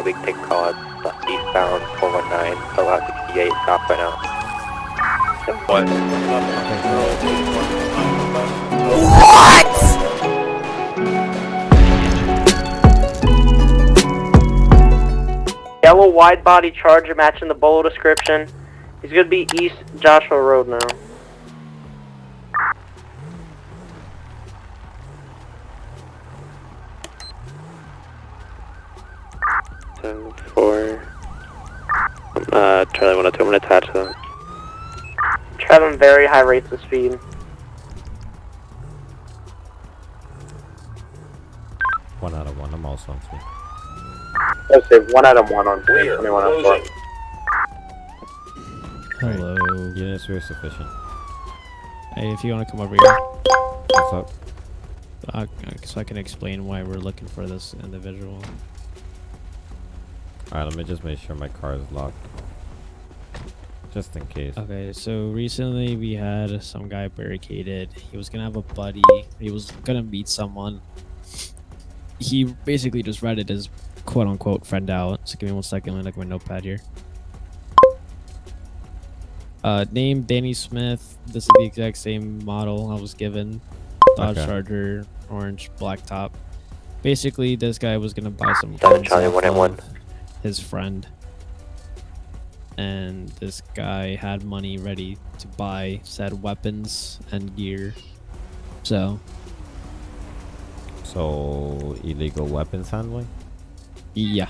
yeah, we can take call uh, eastbound 419, so out 68, stop right now. What? Yellow wide body charger matching the bolo description. He's gonna be East Joshua Road now. Seven, four, uh, Charlie 102, I'm gonna attach them. Traveling very high rates of speed. One out of one. I'm also on speed. Let's say one out of one on 21 of four. Hello. Units are sufficient. Hey, if you want to come over here, What's up? uh, so I can explain why we're looking for this individual. Alright, let me just make sure my car is locked. Just in case. Okay, so recently we had some guy barricaded. He was gonna have a buddy. He was gonna meet someone. He basically just ratted his quote unquote friend out. So give me one second. Let me look at my notepad here. Uh, name Danny Smith. This is the exact same model I was given. Dodge Okay. Charger, orange, black top. Basically, this guy was gonna buy some Seven guns Charlie, one and one. Of his friend, and this guy had money ready to buy said weapons and gear. So So, illegal weapons handling? yeah,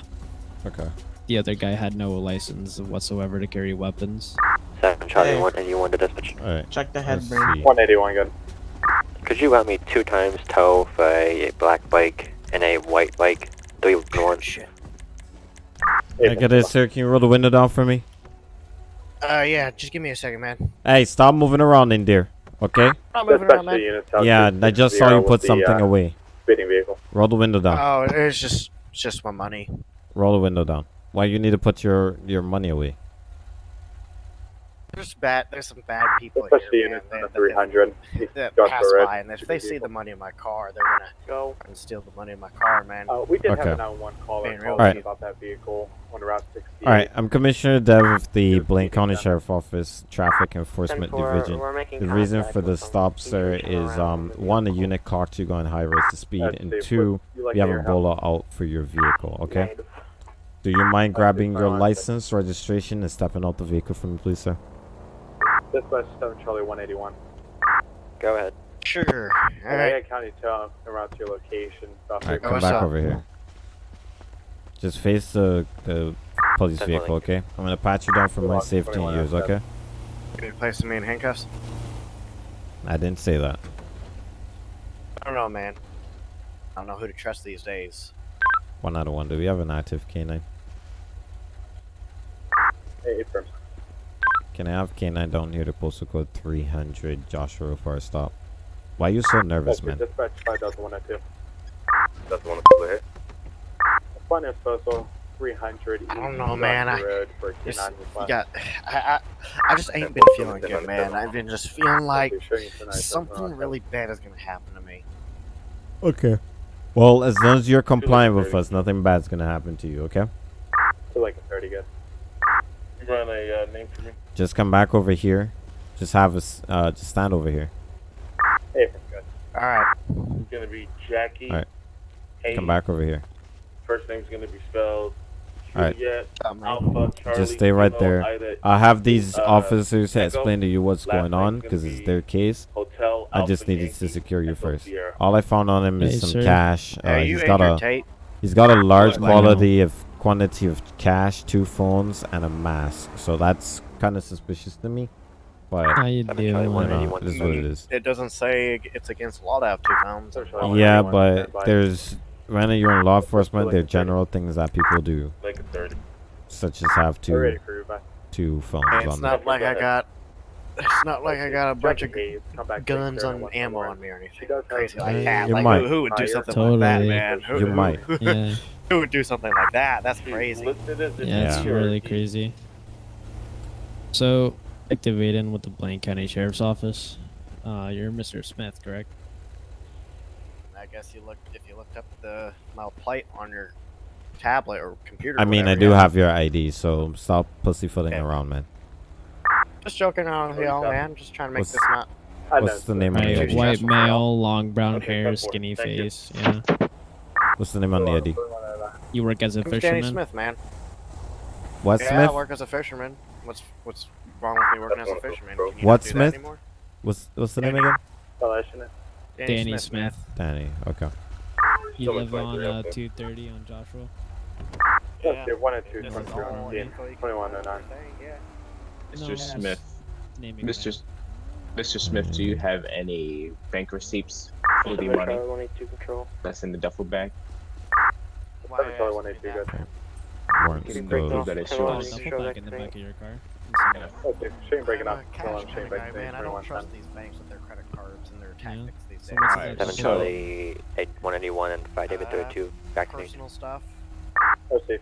Okay. the other guy had no license whatsoever to carry weapons. 7 Charlie Hey. 181 to dispatch. Alright. Check the Let's headburn. see. 181 good. Could you route me two times tow for a black bike and a white bike? Three one. I get it, sir. Can you roll the window down for me? Uh, yeah, just give me a second, man. Hey, stop moving around in there. Okay? I'm moving around, man. units Yeah, to I just saw you with put the, something uh, away. Speeding vehicle. Roll the window down. Oh, it's just, it's just my money. Roll the window down. Why you need to put your your money away? There's bad, there's some bad people Dispatch the here, man. units on the That, 300. that, that Joshua pass by, and if they see the money in my car, they're gonna Go. and steal the money in my car, man. Uh, we did Okay. have a 911 caller call real in with you. about that vehicle on Route 68. Alright, I'm Commissioner Dev of the You're Blaine County down. Sheriff Office Traffic Enforcement 10-4, Division. The reason for the stop, sir, is um one, a unit clocked you going high rates of speed, That's and safe. two, You like we have a help? bolo out for your vehicle. Okay? Do you mind grabbing your license, registration, and stepping out the vehicle for me, please, sir? Dispatch 7 Charlie 181. Go ahead. Sure. All Alright. right. County tow around to your location. Stop Alright, come back up? over here. Just face the the police Ten vehicle, okay? I'm gonna pat you down for my safety and 21 yours, outside. okay? Can you place me in handcuffs? I didn't say that. I don't know, man. I don't know who to trust these days. One out of one. Do we have an active canine? Hey, hey, firm. Can I have canine down here to postal code 300 Joshua for a stop? Why are you so nervous, Okay, man? Dispatch 5102. That's the one that's Fun and social 300. I don't know, man. I- Just, K9 you request. got, I, I, I just ain't been feeling good, man. I've been just feeling like I'll show you tonight, something something really bad is gonna happen to me. Okay. Well, as long as you're compliant with us, nothing bad's gonna happen to you, okay? To like a 30 good. You run a uh, name for me? Just come back over here. Just have us, uh, just stand over here. Hey, good. All right. It's gonna be Jackie. Alright. Hayes. Come back over here. First name's gonna be spelled Alright. Juliet Um, Alpha Charlie. Just stay right Kilo, there. Ida, I'll have these Uh, officers Echo. explain to you what's Last going on because it's their case. Hotel. I just needed Yankee, to secure you Echo first. Sierra. All I found on him is Hey, some sir. cash. Uh, Hey, he's got a Tate? he's got a large What? Quality of quantity of cash, two phones, and a mask. So that's kind of suspicious to me. But How you Seven Charlie doing? 181. uh, it is what it is. It doesn't say it's against law to have two phones. Sure, sure. Oh, Yeah, 181, but there's when you're in law enforcement, like there are a thirty. general things that people do, Like a thirty. such as have two for you, bye. two phones Hey, it's on not them. like I got. It's not like I got a bunch of Jackie Hayes, come guns to on ammo on me or anything She does crazy like that. you Like might. who, who would do Higher. something like that, man? Who, You who- might. Yeah, Who would do something like that? That's crazy. listed yeah, it's Yeah. really crazy. So, activating with the Blaine County Sheriff's Office. Uh, you're Mr. Smith, correct? I guess you looked if you looked up the my plate on your tablet or computer. I or mean, I do yeah. have your ID, so stop pussyfooting Okay. around, man. Just joking around with y'all, man. Just trying to make What's- this not. What's the name on the Maybe. ID? white Stressful for y'all. male, long brown Okay, hair, go for it. skinny Thank you. face. Yeah. What's the name on the ID? You work as a I'm Danny fisherman. Smith, man. What yeah, Smith? I work as a fisherman. What's what's wrong with me working as a fisherman? Can you What not do that Smith? anymore? What's what's the name again? Danny man. Smith. Danny. Okay. You Someone's live on uh, 230 on Joshua. Yeah. Okay, one and two, This one is two, all one info you can 2109. yeah. Mr. that's Smith, Mr. that. Mr. Smith, do you have any bank receipts for the money Charlie 182 control. that's in the duffel bag? Why Seven Charlie ask one me eight two, that? good. Warrants Keep it Those breaking off. that it Ten Oh, one shows. eight two, double show back that in the thing. back of your car. Yeah. Okay, shooting breaking I'm up. a cash Still on kind shooting of back guy, today, man. I don't 2110. trust these banks with their credit cards and their Yeah. tactics these So days. what's Alright, the Seven So- Charlie eight one eighty one and five David Uh, thirty two. Back to me. Personal stuff. Oh, safe.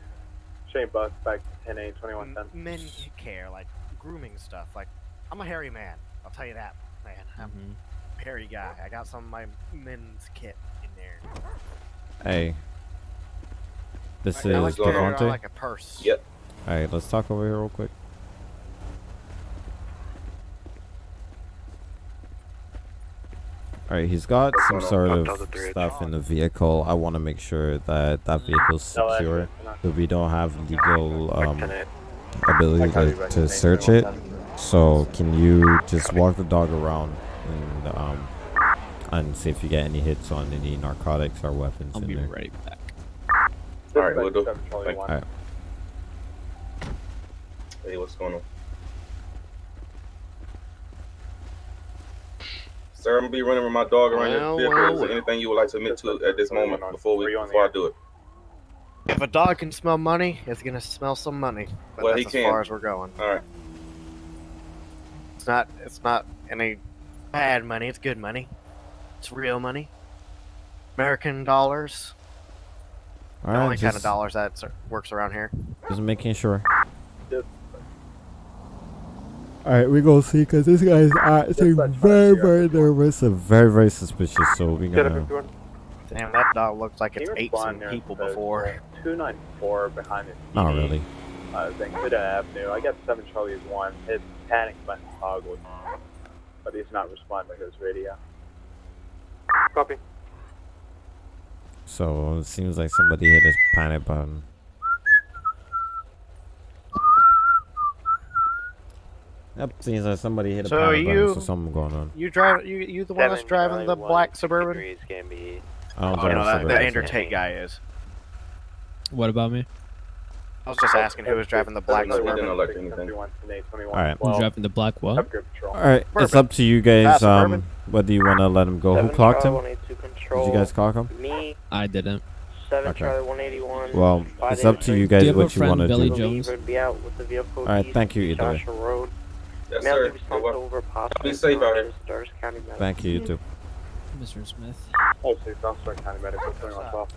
Shane Buck, back 10 8, M- 2110. men care, like grooming stuff. Like, I'm a hairy man. I'll tell you that, man. I'm Mhm. a hairy guy. I got some of my men's kit in there. Hey. This I like is to carry Devontae. like a purse. Yep. Alright, let's talk over here real quick. Alright, he's got some sort of stuff in the vehicle. I want to make sure that that vehicle's secure, so we don't have legal um, ability to, to search it. So can you just walk the dog around and um, and see if you get any hits on any narcotics or weapons I'll in be there? right back. Alright, we'll do. Seven Charlie Thank- one. Alright. Hey, what's going on? Sir, I'm gonna be running with my dog around Well, your vehicle. well, Is there anything you would like to admit to at this moment before we Were you on the before I do it? If a dog can smell money, it's gonna smell some money. But Well, that's he as can. far as we're going. All right. It's not. It's not any bad money. It's good money. It's real money. American dollars. The only Alright, kind of dollars that works around here. just making sure. Just- Alright, we gonna see because this guy's acting such very, very nervous and very, very suspicious. So we gonna. Damn, that dog looks like Can it's you ate respond some there? people before. 294 behind the Not TV, really. Uh, Zancudo Avenue. I got 7 Charlie is 1. His panic button toggled. But he's not responding to his radio. Copy. So it seems like somebody hit his panic button. Yep, seems like somebody hit a So panic button. you- So something going on. You drive. You you the one that's driving the black suburban? Degrees can be I don't Oh, drive no, a that, Suburban, that so- Andrew Tate guy is. What about me? I was just asking who was driving the black No, he didn't suburban. elect anything. Alright. Who's driving the black what? Have good patrol. Alright, it's up to you guys. Um, whether you want to let him go. Who clocked Charlie him? 182 Did you guys clock him? Me. I didn't. Seven Okay. Charlie 181. Well, it's up to you guys you what you want to do. Joe? Believer would be out with the vehicle. Alright, thank you either way. Joshua Road. Yes, Mail sir. be You're sent welcome. over Be safe out here. to Stars County Medical. Thank you, you too. Mr. Smith. Oh, so County Medical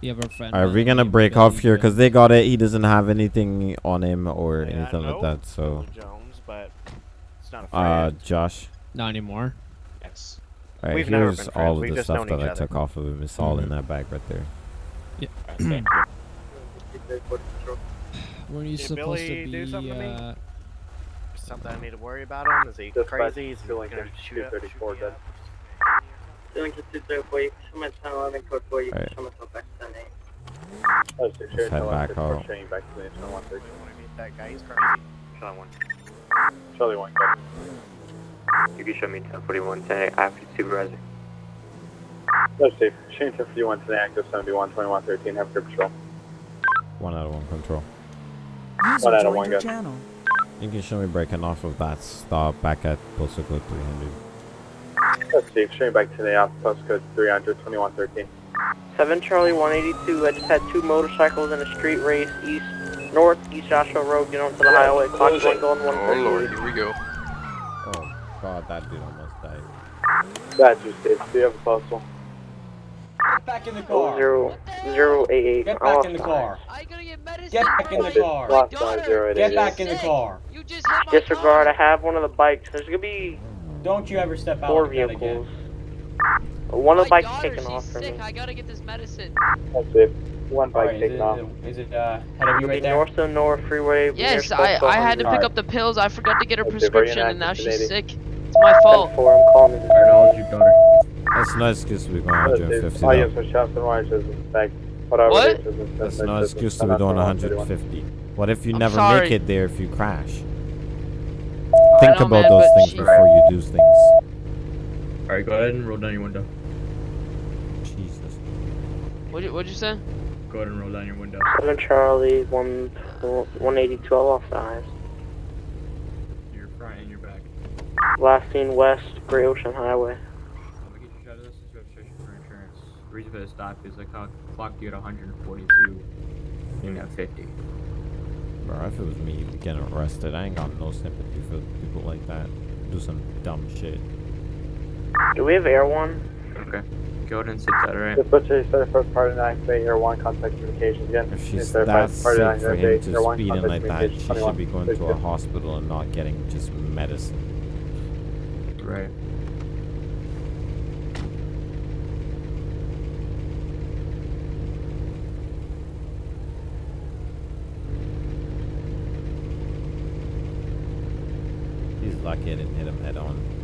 You have a friend. Alright, by we're gonna break off here because they got it. He doesn't have anything on him or Yeah, anything like that. So, Jones, but it's not a uh, friend. Josh. Not anymore. Yes. Alright, We've never here's been friends, all of we've the stuff that each I other. took off of him. It's all in Mhm. that bag right there. All right, thank you. Weren't you Did supposed Billy to do be? something to me? Uh, Something I need to worry about him? Is he Dispatch crazy? Is he gonna shoot up? 234 shoot up? Doing to 234, Summit 1011, code 4, you Alright. can Summit back to 10 Oh, so Let's head back out. Back to the 2113. Wanna meet that guy? He's crazy. Charlie 1. Charlie 1, good. You can show me 1041 10 after supervisor. That's safe. Shane 51 today, active 71, 2113. Have good patrol. One out of one control. One out of one, good. You can show me breaking off of that stop back at postal code 300. That's safe. Shane back today, off postcode 300, 2113. 7 Charlie 182, I just had two motorcycles in a street race east, north, East Joshua Road, get onto the highway, clock one going 138. here we go. Oh god, that dude almost died. That's your safe. Do you have a postal? Get back in the car. Zero, zero eight eight. Get back in the the- car. I gotta get medicine. Get back in the car. Lost by 088. Get back in the car. You just hit my Disregard, I have one of the bikes. There's gonna be Don't you ever step out four like that vehicles. again. One of the bikes taken off from sick. me. I gotta get this medicine. That's safe. One bike Alright, is it, off. is it uh, head of you right there? North to North Freeway. Yes, I, I had to pick up the pills. I forgot to get her prescription, and now she's sick. It's my fault. 10-4, I'm calling you. Alright, I'll let your daughter. That's no excuse we're going 150 Oh, yes, though. for shots and watches in fact. What? it is, it's- That's no excuse to be doing 150. What if you I'm never sorry. make it there if you crash? I Think know, about man, those things she- before you do things. Alright, go ahead and roll down your window. Jesus. What'd you, what'd you say? Go ahead and roll down your window. 7 Charlie, 1, 182, I lost the eyes. Your front and your back. Last seen west, Great Ocean Highway. I'm gonna get you shot of this. This is registration for insurance. The reason for the stop is I clock- clocked you at 142. You at 50. Bro, if it was me you'd getting arrested, I ain't got no sympathy for people like that. Do some dumb shit. Do we have Air One? Okay. Go ahead and sit that right. Just put your set first part of activate your one contact communications again. If she's Set that first part of sick for him to your one speeding like that, she should be going to a hospital and not getting just medicine. Right. He's lucky I didn't hit him head on.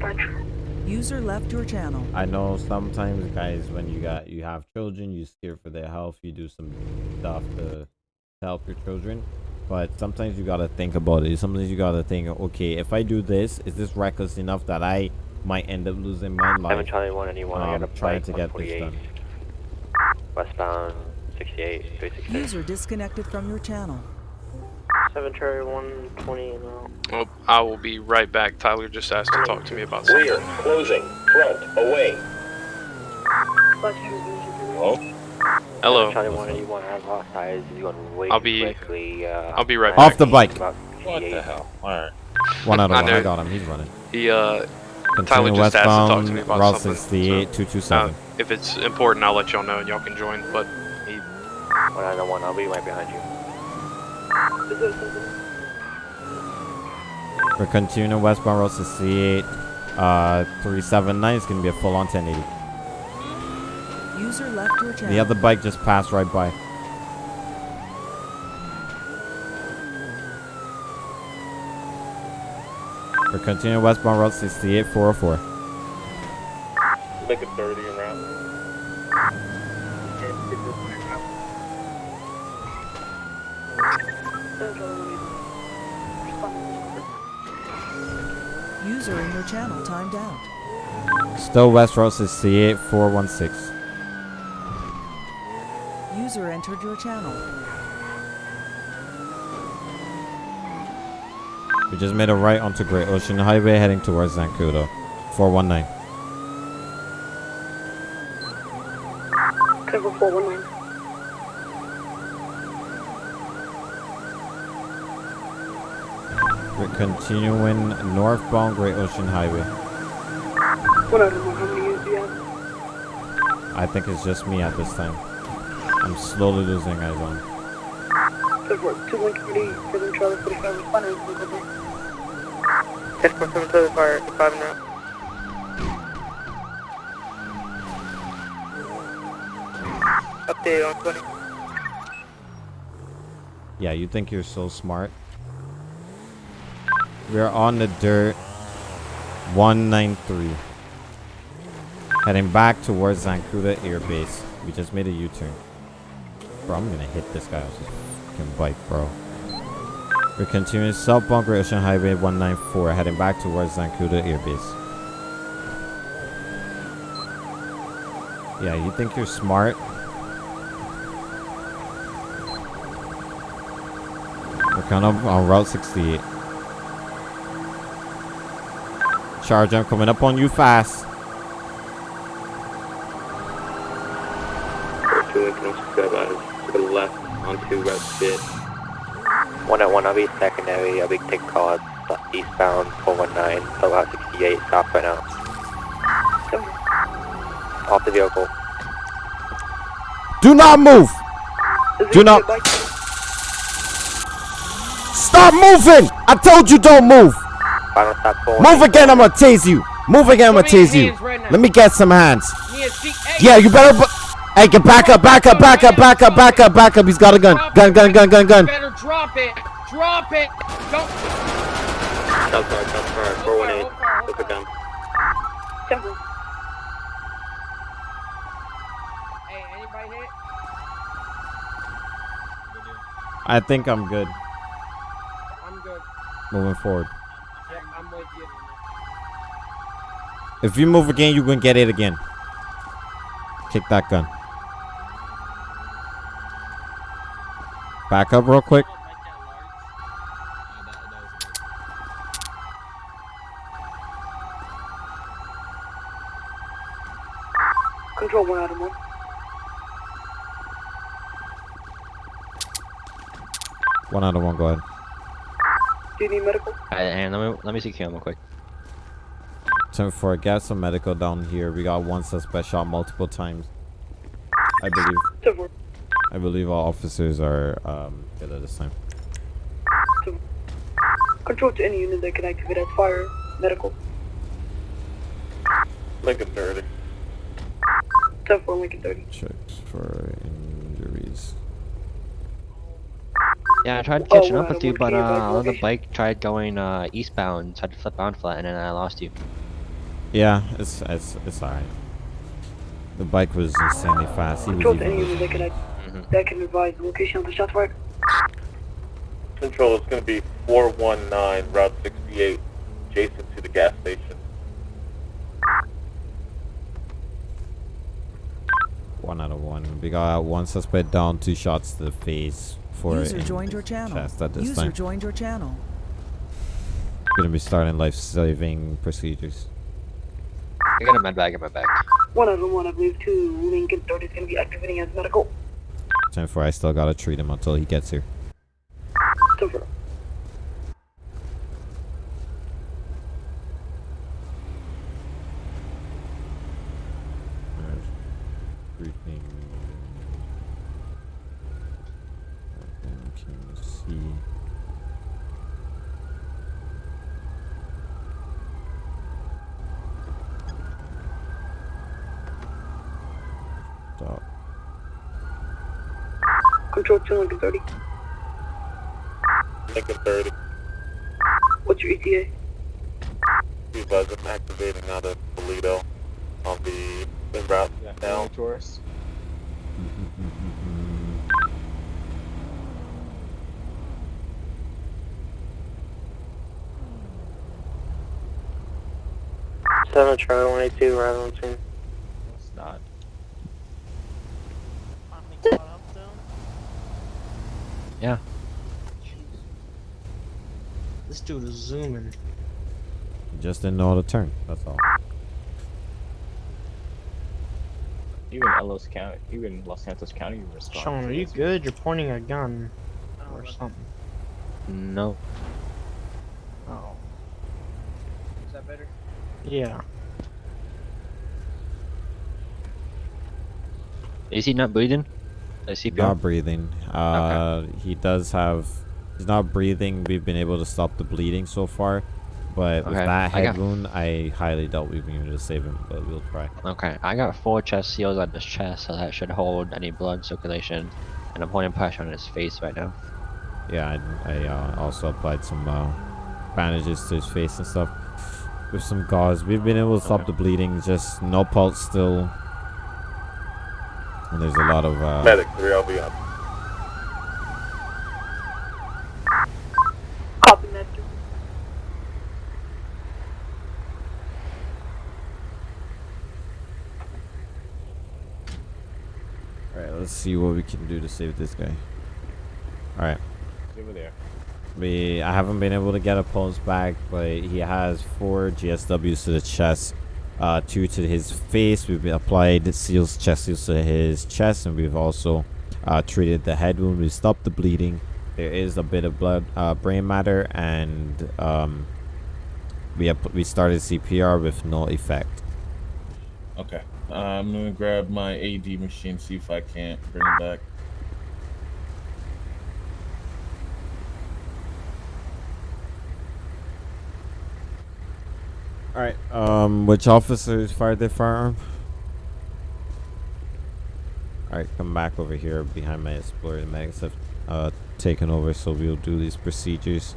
i. User left your channel. I know sometimes guys when you got you have children, you care for their health, you do some stuff to help your children. But sometimes you gotta think about it. Sometimes you gotta think, okay, if I do this, is this reckless enough that I might end up losing my life? I'm trying one anyone. Um, I'm to get this done. Westbound 68, User disconnected from your channel. 7 Charlie, 120 now. Well, I will be right back. Tyler just asked to talk to me about something. Clear, closing, front, away. Hello. Charlie 181, I lost eyes. He's going way I'll be- quickly. Uh, I'll be right Off back. the bike. What the hell? Alright. One out of I one. I know. got him. He's running. He, uh, Continue Tyler just asked to talk to me about Route something. 68, so, 227. uh, if it's important, I'll let y'all know and y'all can join, but he... 191, I'll be right behind you. We're continuing westbound Route 68, uh, 379 is gonna be a full on 1080. User left your channel. The other bike just passed right by. We're continuing westbound Route 68, 404. Make it 30 and route. User in your channel timed out. Still west Route 68, 416. User entered your channel. We just made a right onto Great Ocean Highway heading towards Zancudo. 419. Cover 419. Continuing northbound Great Ocean Highway. One out of how many you have? I think it's just me at this time. I'm slowly losing eyes on. Cover 2130, 7 Charlie 45, responders, will go there. 10.7 fire, 5 and route. Update on 20. Yeah, you think you're so smart. We're on the dirt. 193. Heading back towards Zancudo Air Base. We just made a U-turn. Bro, I'm gonna hit this guy with his fucking bike, bro. We're continuing South Bunker Ocean Highway 194, heading back towards Zancudo Air Base. Yeah, you think you're smart? We're kind of on Route 68. Charge, I'm coming up on you fast. Two Lincoln 065 to the left onto Route 68. One at one, I'll be secondary. I'll be take call eastbound 419, so Route 68, stop right now. Off the vehicle. Do not move! Do not. Stop moving! I told you don't move! Final stop 419. Move again, I'm gonna tase you. Move again, I'm gonna tase you. Let me get some hands. Yeah, you better. Bu- hey, get back up, back up, back up, back up, back up, back up. He's got a gun. Gun, gun, gun, gun, gun. Better drop it. Drop it. Don't. Southside, Southside, 418. Look at them. Hey, anybody hit? I think I'm good. I'm good. Moving forward. Yeah, I'm with you. If you move again, you're gonna get it again. Kick that gun. Back up real quick. Control one out of one. One out of one, go ahead. Do you need medical? Alright, and let me let me see Kim real quick. Time for get some medical down here. We got one suspect shot multiple times. I believe. I believe all officers are um good at this time. Control to any unit that can activate as fire. Medical. Lincoln 30. 10 4 Lincoln 30. Checks for injuries. Yeah, I tried Oh, catching what up with you, but uh, on the bike tried going uh eastbound, tried to flip on flat, and then I lost you. Yeah, it's it's it's alright. The bike was insanely fast. He was Control to any even unit that can, act- that can advise the location of the shots fired. Control is going to be 419 Route 68, adjacent to the gas station. one out of one. We got one suspect down, two shots to the face for User in joined your channel. chest at this User time. joined your channel. Gonna be starting life-saving procedures. I got a med bag in my bag. One of them one, I believe, two. Lincoln 30 is going to be activating as medical. 10 4, I still got to treat him until he gets here. 10 4. 7 try 182, right on scene. Not. Yeah. This dude is zooming. Just didn't know how to turn, that's all. Even Los County, even Los Santos County you respond. Sean, are you good? You're pointing a gun or something. No. Oh. Is that better? Yeah. Is he not breathing? The CPR. Not breathing. Uh, He does have. He's not breathing. We've been able to stop the bleeding so far. But with Okay, that I head got- wound, I highly doubt we've been able to save him, but we'll try. Okay, I got four chest seals on his chest, so that should hold any blood circulation. And I'm holding pressure on his face right now. Yeah, I, I uh, also applied some uh, bandages to his face and stuff with some gauze. We've been able to stop the bleeding, just no pulse still. And there's a lot of. Uh, Medic 3, I'll be up. Copy that. Alright, let's see what we can do to save this guy. Alright. Over there. We I haven't been able to get a pulse back, but he has four GSWs to the chest, uh, two to his face. We've applied seals, chest seals to his chest, and we've also uh, treated the head wound. We stopped the bleeding. There is a bit of blood, uh, brain matter, and um, we have, we started CPR with no effect. Okay. I'm gonna grab my AD machine, see if I can't bring it back. All right. Um, which officers fired their firearm? All right, come back over here behind my explorer. The medics have uh, taken over, so we'll do these procedures.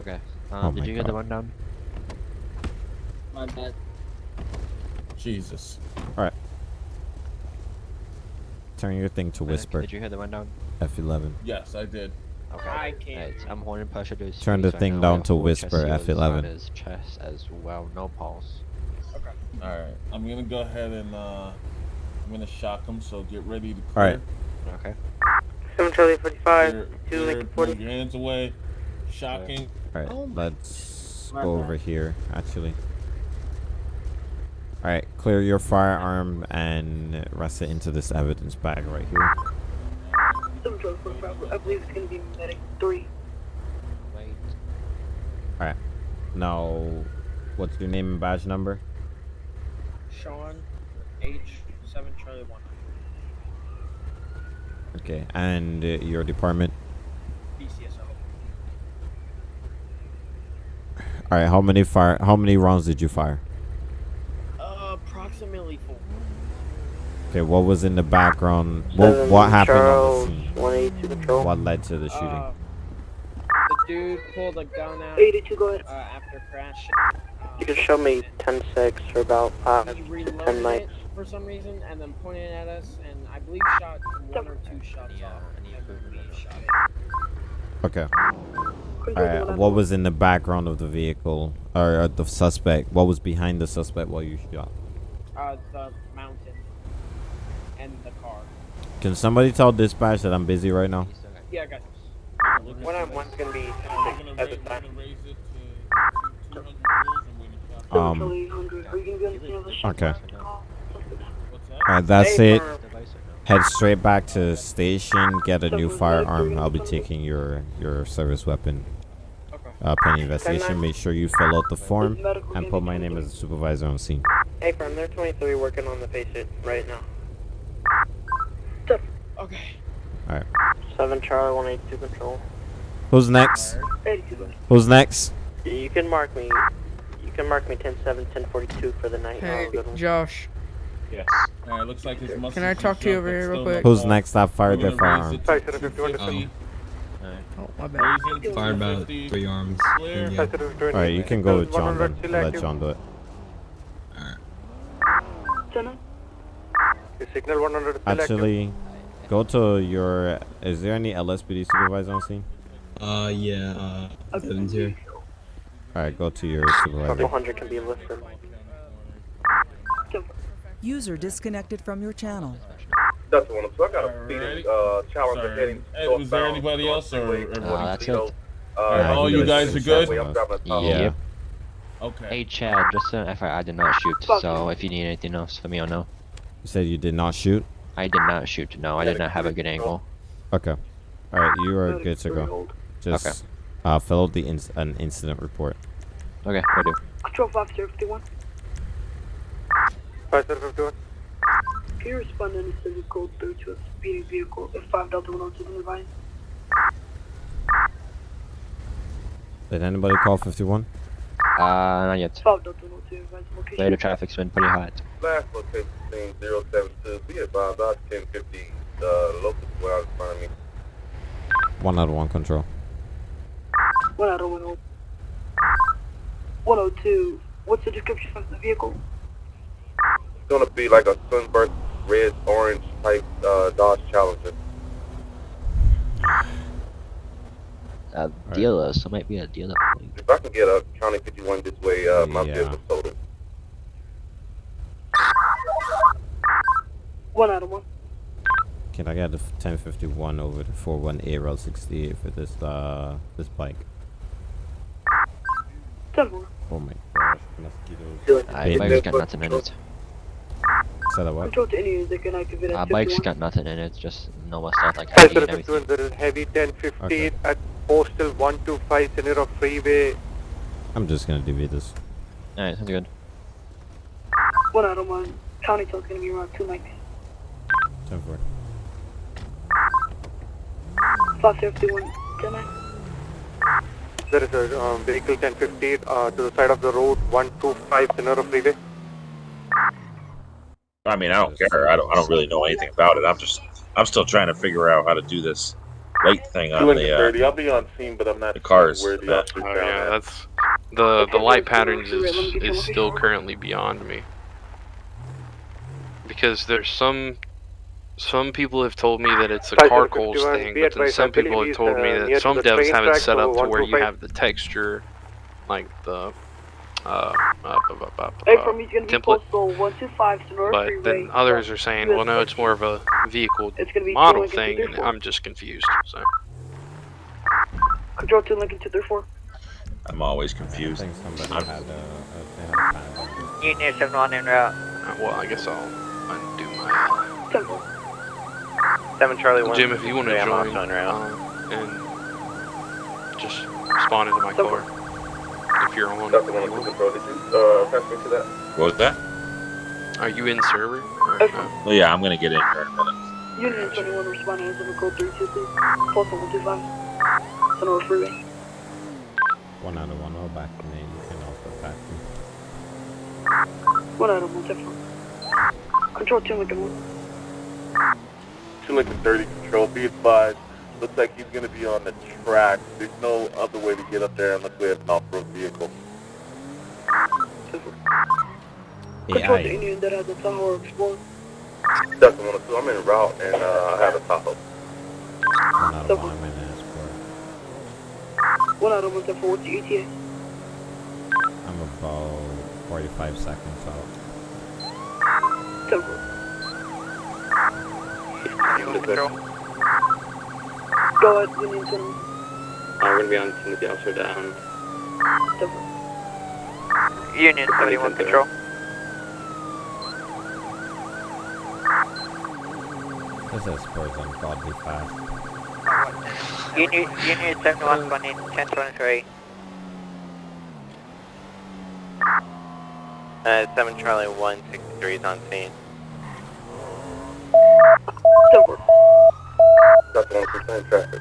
Okay. Oh Um, did my you get the God. rundown? My bad. Jesus. All right. Turn your thing to whisper. Did you hear the rundown? F11. Yes, I did. Okay. I can't. Alright, I'm holding pressure to Turn the thing down to have four chest whisper, F11. his chest as well, no pulse. All right. I'm gonna go ahead and uh, I'm gonna shock him. So get ready to All clear. right. Okay. 7 Charlie 45, Clear, 2 clear, Lincoln move 40. your hands away. Shocking. All right, let's go over here. Actually. All right, clear your firearm and rest it into this evidence bag right here. 7 Charlie 45, I believe it's gonna be medic 3. Wait. All right. Now, what's your name and badge number? Sean H seven Charlie one. Okay, and uh, your department. BCSO. All right, how many fire? How many rounds did you fire? Uh, approximately four. Okay, what was in the background? What what happened Charles, on the scene? control. What led to the shooting? Uh, the dude pulled a gun out 82, go ahead. uh, after crash. You can show me 10-6 for about 5 He to 10 reloaded mics. for some reason and then pointed at us, and I believe shot one or two shots off. and then shot it. Okay. All right. What was in the background of the vehicle or uh, the suspect? What was behind the suspect while you shot? Uh, the mountain and the car. Can somebody tell dispatch that I'm busy right now? Yeah, I got this. One on one's gonna be I'm gonna, at the raise, time. it to 200 rules and wait and shot. Um. Charlie 100, are you gonna be on the scene of the shot? Okay. All right, that's it. Head straight back to the station. Get a new firearm. I'll be taking your your service weapon. Uh, pending investigation. Make sure you fill out the form and put my name as a supervisor on scene. Hey, firm, they're 23 working on the patient right now. Okay. All right. 7 Charlie 182 control. Who's next? 82, go ahead. Who's next? You can mark me. You can mark me 10-7, 10-42 for the night. Hey, Oh, good one. Josh. Yes. All right, looks like his muscles. Can I talk to you over here real quick? Who's next that fired their firearm? Oh, my bad. Fired about three arms. Clear. All right, you can go with John then. I'll let John do it. Jenna? Signal 100 Actually, go to your. Is there any LSPD supervisor on scene? Uh, yeah, uh, Evan's here. All right, go to your supervisor. 200 can be listed. User disconnected from your channel. That's the one. So I got a Alright. speeding uh, challenge heading Hey, was there anybody else or Freeway, everybody? Uh, that's Toledo. it. Uh, Alright, all you guys are good? I'm a Tahoe. Yeah. Okay. Hey Chad, just an FYI, I did not shoot. So if you need anything else, let me know. You said you did not shoot. I did not shoot. No, I did not have a good angle. Okay. All right, you are good to go. Just Okay. uh, fill out the inc- an incident report. Okay, will do. Control 5051. 5051. Can you respond to any civil code 3 to a speeding vehicle if 5 Delta 102 been? Did anybody call 51? Uh, not yet. 5 Delta 102 advised. Later, traffic's been pretty hot. Last location scene 072. Be advised, I 1050. Uh, local well out in front of me. One out of one control. 1 out of 102. 102. What's the description of the vehicle? It's gonna be like a sunburst red orange type uh, Dodge Challenger. Uh, dealer, so it might be a dealer. If I can get a County 51 this way, uh, my Yeah. vehicle sold it. 1 out of 1. Can I get a 1051 over to 41A Route 68 for this uh this bike? Ten Oh my gosh, mosquitoes. Uh, bike's got nothing in it. Said a what? Control to Indians, they can activate Uh, at bike's 51. got nothing in it, just normal stuff like Hi, heavy sir, and everything. there is heavy 1015 at postal 125 Senora Freeway. I'm just gonna DV this. Alright, sounds good. One out of one. County toll's gonna be around 290. 10 4. 551, 10 nine. There is a um, vehicle 1015 uh, to the side of the road 125 Senora Freeway. I mean, I don't care. I don't. I don't really know anything about it. I'm just. I'm still trying to figure out how to do this light thing on Two and the. Uh, I'll be on scene, but I'm not the cars. where the Oh yeah, that. that's the the light patterns is is still currently beyond me. Because there's some some people have told me that it's a Five car zero calls fifty-one, thing, but then some people have told me uh, that some devs have it set up to where you have the texture, like the uh, uh, uh, uh, uh, Hey, uh, from he's gonna be template. postal 125 Sonora But then others are saying, well, no, it's more of a vehicle It's gonna be model thing, and I'm just confused. So Control to Lincoln 234. I'm always confused. I think somebody I'm- had a, a, they had a panic. Union 71 en route. uh, well, I guess I'll undo my. Temple. Seven Charlie One. Jim, if you want to join, um, and just spawn into my car. If you're on. the One, Cooper Pro, did you uh, pass me to that? What was that? Are you in server? Okay. well, oh, yeah, I'm gonna get in here in a minute. Union 21 responding as a code 323, plus 125, Sonora Freeway. One out of one, all back in there, you can also back in. One out of one, different. Control 2, make it. 2 Lincoln 30 Control, be advised, looks like he's going to be on the track. There's no other way to get up there unless we have an off-road vehicle. Control to Indian that has a Tahoe Explorer. Delta 102, I'm in route and uh, I have a Tahoe. One out of one, I'm in Explorer. One out of one, for what's your ETA? I'm about 45 seconds out. Temple. Control. Go ahead, Union 21. I'm gonna be on scene with the officer down. Temple. Union 71 control. This is Spurs ungodly fast. Union, Union 71 running 1023. Uh, 7 Charlie 163 is on scene. Temple. That's the one percent traffic.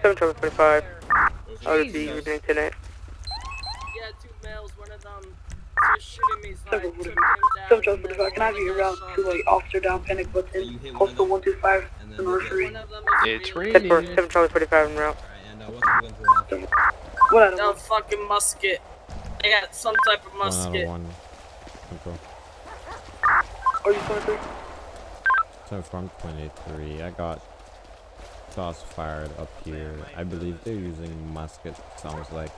Seven Charlie 25. I'll be you doing tonight. Yeah, two males, one of them just shooting me, so I Temple. took him down. Seven Charlie 45. Can I have you route to a officer down panic button? Postal 125. Sonora Freeway. It's Ten raining. four, 7 Charlie 45 en route. One out of No one. fucking musket. I got some type of One out of musket. one. Control. Are you 23? So from 23, I got shots fired up here. I believe they're using musket. Sounds like.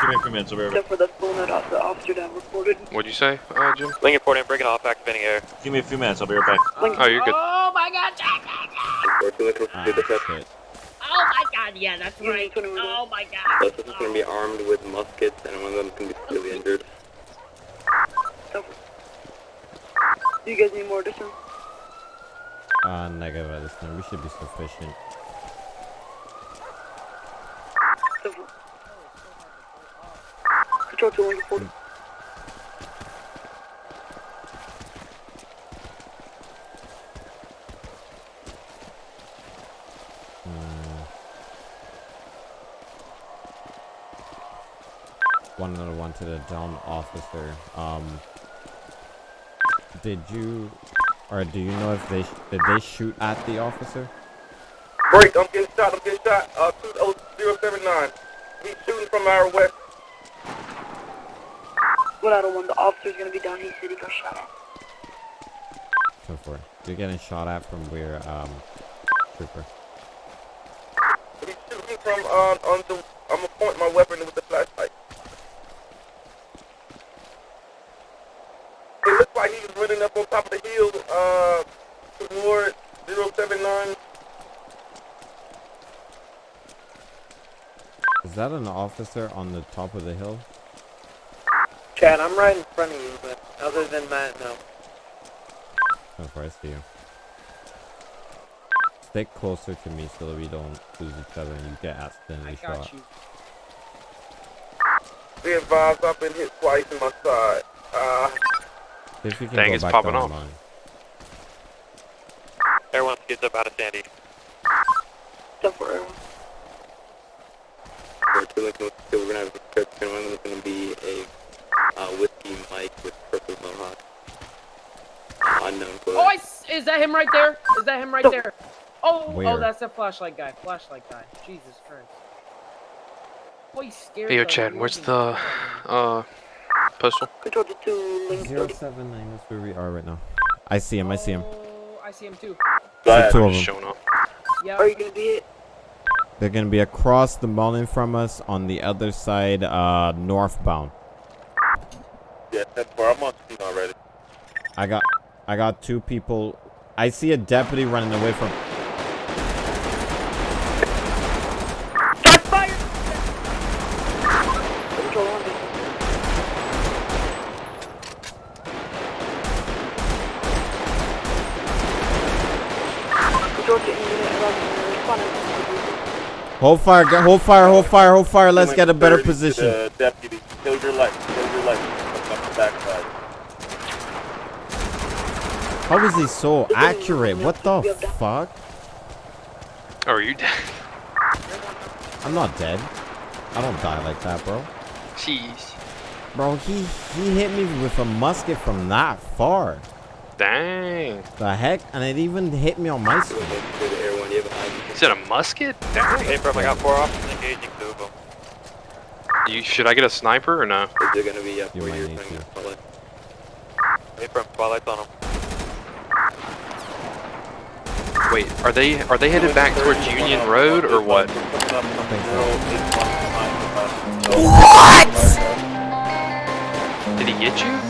Give me a few minutes. I'll be right back. Temple, that's the one that off- the officer down reported. What'd you say, uh, Jim? Lincoln 14, breaking off, activating air. Give me a few minutes. I'll be right back. Oh, you're good my god, ah, Jack! Oh my god, yeah, that's right. Oh my god. This is gonna be armed with muskets, and one of them can be severely injured. Do you guys need more addition? Uh, ah, negative addition. We should be sufficient. Control to to the down officer. Um, did you, or do you know if they did they shoot at the officer? Break, I'm getting shot, I'm getting shot. Uh, 20079. He's shooting from our west. One out of one. The officer's gonna be down. He said he got shot at. Go for it. You're getting shot at from where, um, trooper. He's shooting from uh, on the. I'm gonna point my weapon with the flashlight. It looks like he was running up on top of the hill uh, toward 079. Is that an officer on the top of the hill? Chad, I'm right in front of you, but other than that, no. Oh, far I see you. Stick closer to me so that we don't lose each other and you get accidentally shot. Be advised, I've been hit twice in my side. Uh, See if you can Dang, it's popping off. the line. Everyone gets up out of Sandy. Temporary. For two Lincoln, we're gonna have a prescription. One is gonna be a uh, whiskey mic with purple mohawk. Uh, unknown clothes. Oh, I s is that him right there? Is that him right there? Oh, Where? oh, that's the flashlight guy. Flashlight guy. Jesus Christ. Boy, he's scared. Hey, yo, Chad, where's the uh postal? Control to two link Zero seven nine. That's where we are right now. I see him. I see him. Oh, I see him too. See two of them. Showing up. Yeah. Are you gonna be it? They're gonna be across the mountain from us on the other side, uh, northbound. yeah, that's where I'm on scene already. I got, I got two people. I see a deputy running away from. Control on me. Control to unit 11, responding. Hold fire! go- Hold fire! Hold fire! Hold fire! Let's get a better 30 to position. the deputy, kill your light, kill your light. Up the backside. How is he so accurate? What the fuck? Oh, are you dead? I'm not dead. I don't die like that, bro. Jeez. Bro, he he hit me with a musket from that far. Dang. The heck? And it even hit me on my screen. Is it a musket? Dang. Hey, bro, I got four officers engaging two of them. You should I get a sniper or no? Is there gonna be up You where might you're need putting to. the spotlight? Hey, from spotlights on them. Wait, are they are they headed back towards Union Road or what? What? Did he get you?